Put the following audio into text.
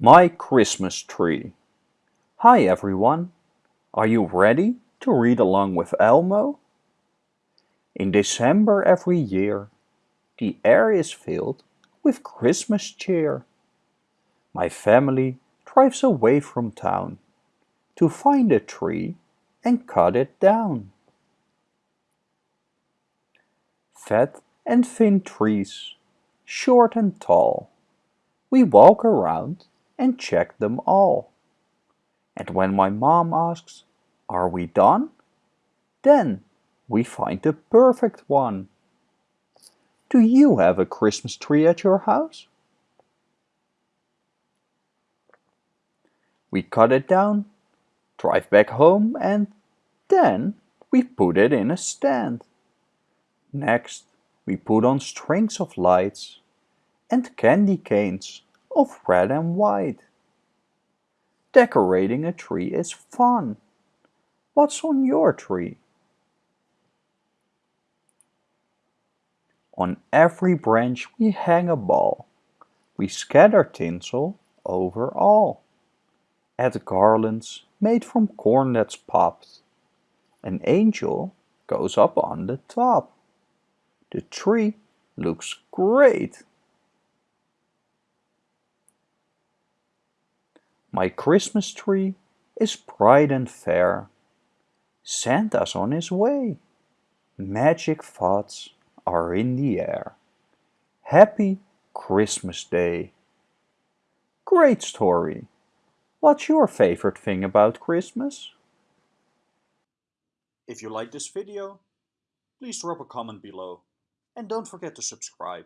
My Christmas Tree Hi everyone! Are you ready to read along with Elmo? In December every year, the air is filled with Christmas cheer. My family drives away from town to find a tree and cut it down. Fat and thin trees, short and tall, we walk around and check them all. And when my mom asks, are we done? Then we find the perfect one. Do you have a Christmas tree at your house? We cut it down, drive back home and then we put it in a stand. Next, we put on strings of lights and candy canes of red and white. Decorating a tree is fun. What's on your tree? On every branch we hang a ball. We scatter tinsel over all. Add garlands made from corn that's popped. An angel goes up on the top. The tree looks great. My Christmas tree is bright and fair. Santa's on his way. Magic thoughts are in the air. Happy Christmas Day. Great story. What's your favorite thing about Christmas? If you like this video, please drop a comment below and don't forget to subscribe.